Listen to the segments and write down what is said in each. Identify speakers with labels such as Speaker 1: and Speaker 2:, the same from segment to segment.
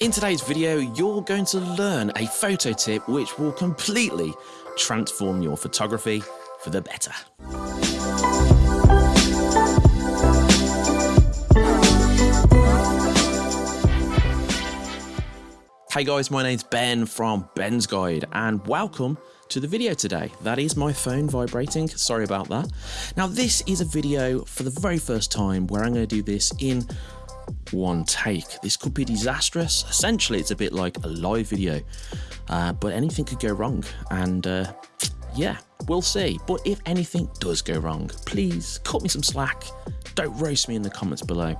Speaker 1: In today's video, you're going to learn a photo tip which will completely transform your photography for the better. Hey guys, my name's Ben from Ben's Guide and welcome to the video today. That is my phone vibrating, sorry about that. Now this is a video for the very first time where I'm going to do this in one take. This could be disastrous. Essentially, it's a bit like a live video, uh, but anything could go wrong. And uh, yeah, we'll see. But if anything does go wrong, please cut me some slack. Don't roast me in the comments below.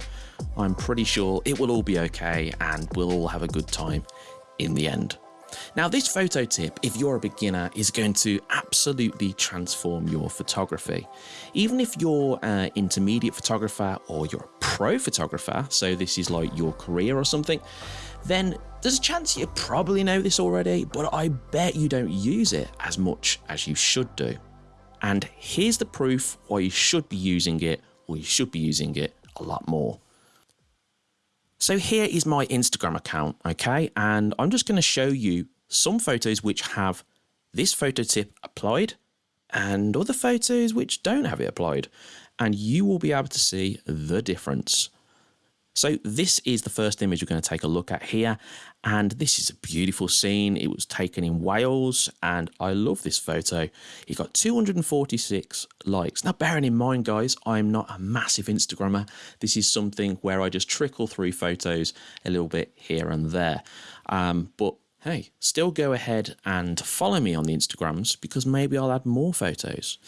Speaker 1: I'm pretty sure it will all be okay and we'll all have a good time in the end. Now this photo tip, if you're a beginner, is going to absolutely transform your photography. Even if you're an intermediate photographer or you're a pro photographer, so this is like your career or something, then there's a chance you probably know this already, but I bet you don't use it as much as you should do. And here's the proof why you should be using it or you should be using it a lot more. So here is my Instagram account, okay? And I'm just going to show you some photos which have this photo tip applied and other photos which don't have it applied. And you will be able to see the difference. So this is the first image we're going to take a look at here. And this is a beautiful scene. It was taken in Wales and I love this photo. It got 246 likes. Now bearing in mind guys, I'm not a massive Instagrammer. This is something where I just trickle through photos a little bit here and there. Um, but hey, still go ahead and follow me on the Instagrams because maybe I'll add more photos.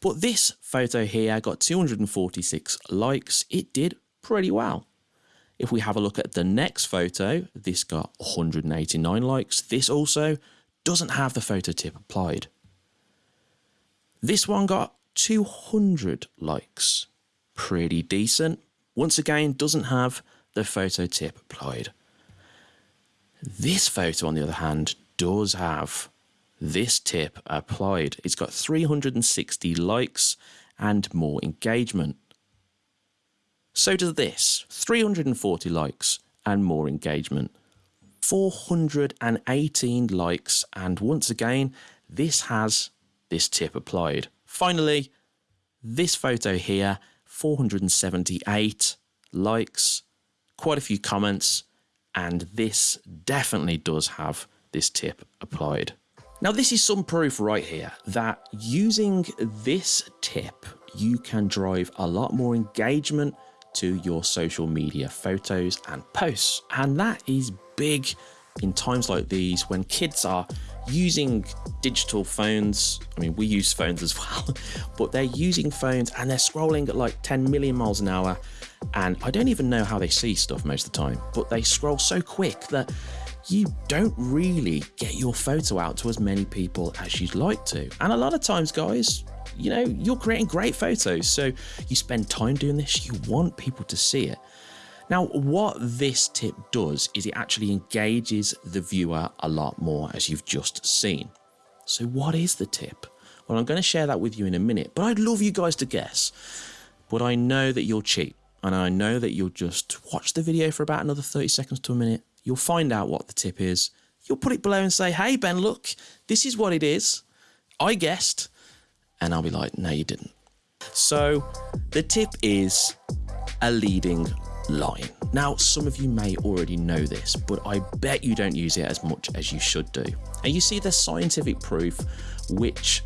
Speaker 1: But this photo here got 246 likes. It did pretty well. If we have a look at the next photo, this got 189 likes. This also doesn't have the photo tip applied. This one got 200 likes. Pretty decent. Once again, doesn't have the photo tip applied. This photo, on the other hand, does have this tip applied. It's got 360 likes and more engagement. So does this 340 likes and more engagement. 418 likes, and once again, this has this tip applied. Finally, this photo here 478 likes, quite a few comments, and this definitely does have this tip applied. Now, this is some proof right here that using this tip, you can drive a lot more engagement to your social media photos and posts. And that is big in times like these when kids are using digital phones. I mean, we use phones as well, but they're using phones and they're scrolling at like 10 million miles an hour. And I don't even know how they see stuff most of the time, but they scroll so quick that you don't really get your photo out to as many people as you'd like to. And a lot of times, guys, you know, you're creating great photos. So you spend time doing this, you want people to see it. Now, what this tip does is it actually engages the viewer a lot more, as you've just seen. So, what is the tip? Well, I'm going to share that with you in a minute, but I'd love you guys to guess. But I know that you'll cheat, and I know that you'll just watch the video for about another 30 seconds to a minute. You'll find out what the tip is. You'll put it below and say, Hey, Ben, look, this is what it is. I guessed. And I'll be like, no, you didn't. So the tip is a leading line. Now, some of you may already know this, but I bet you don't use it as much as you should do. And you see the scientific proof, which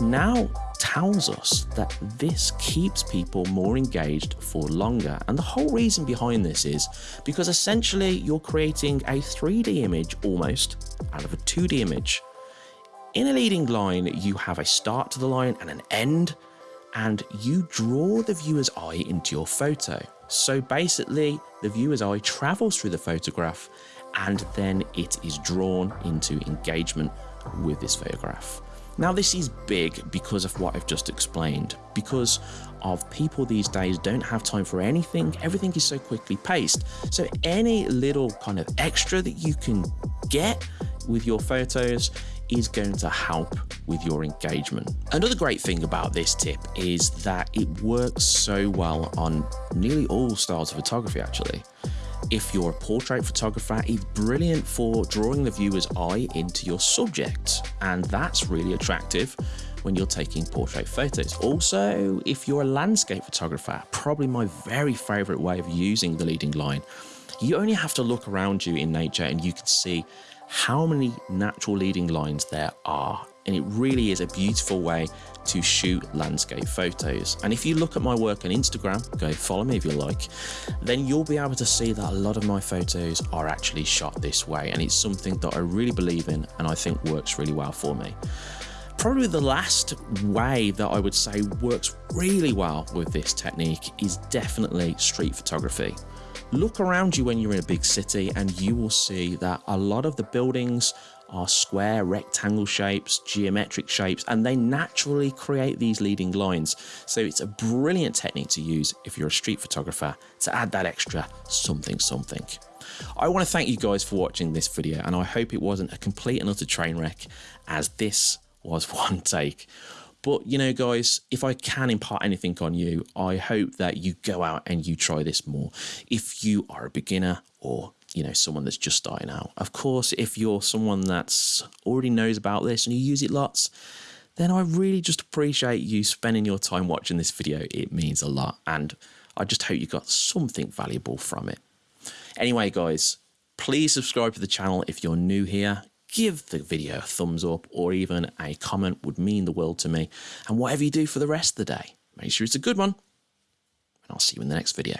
Speaker 1: now tells us that this keeps people more engaged for longer. And the whole reason behind this is because essentially you're creating a 3D image almost out of a 2D image. In a leading line, you have a start to the line and an end, and you draw the viewer's eye into your photo. So basically, the viewer's eye travels through the photograph and then it is drawn into engagement with this photograph. Now, this is big because of what I've just explained, because of people these days don't have time for anything. Everything is so quickly paced. So, any little kind of extra that you can get with your photos is going to help with your engagement. Another great thing about this tip is that it works so well on nearly all styles of photography actually. If you're a portrait photographer, it's brilliant for drawing the viewer's eye into your subject, and that's really attractive when you're taking portrait photos. Also, if you're a landscape photographer, probably my very favorite way of using the leading line, you only have to look around you in nature and you can see how many natural leading lines there are. And it really is a beautiful way to shoot landscape photos. And if you look at my work on Instagram, go follow me if you like, then you'll be able to see that a lot of my photos are actually shot this way. And it's something that I really believe in and I think works really well for me. Probably the last way that I would say works really well with this technique is definitely street photography. Look around you when you're in a big city and you will see that a lot of the buildings are square rectangle shapes, geometric shapes, and they naturally create these leading lines. So it's a brilliant technique to use if you're a street photographer to add that extra something something. I want to thank you guys for watching this video and I hope it wasn't a complete and utter train wreck as this was one take. But you know, guys, if I can impart anything on you, I hope that you go out and you try this more. If you are a beginner or you know someone that's just starting out of course if you're someone that's already knows about this and you use it lots then i really just appreciate you spending your time watching this video it means a lot and i just hope you got something valuable from it anyway guys please subscribe to the channel if you're new here give the video a thumbs up or even a comment would mean the world to me. And whatever you do for the rest of the day make sure it's a good one. And i'll see you in the next video